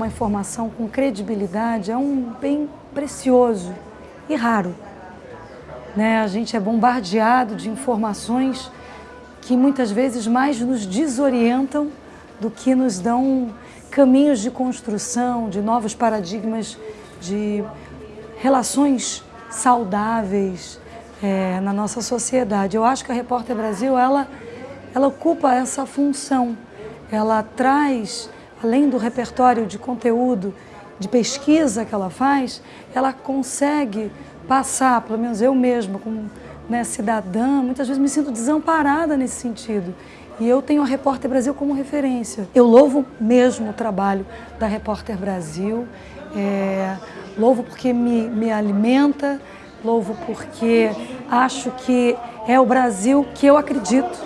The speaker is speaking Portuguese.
uma informação com credibilidade é um bem precioso e raro. Né? A gente é bombardeado de informações que muitas vezes mais nos desorientam do que nos dão caminhos de construção, de novos paradigmas, de relações saudáveis é, na nossa sociedade. Eu acho que a Repórter Brasil, ela, ela ocupa essa função. Ela traz, além do repertório de conteúdo, de pesquisa que ela faz, ela consegue passar, pelo menos eu mesma, como né, cidadã, muitas vezes me sinto desamparada nesse sentido. E eu tenho a Repórter Brasil como referência. Eu louvo mesmo o trabalho da Repórter Brasil, é, louvo porque me, me alimenta, louvo porque acho que é o Brasil que eu acredito.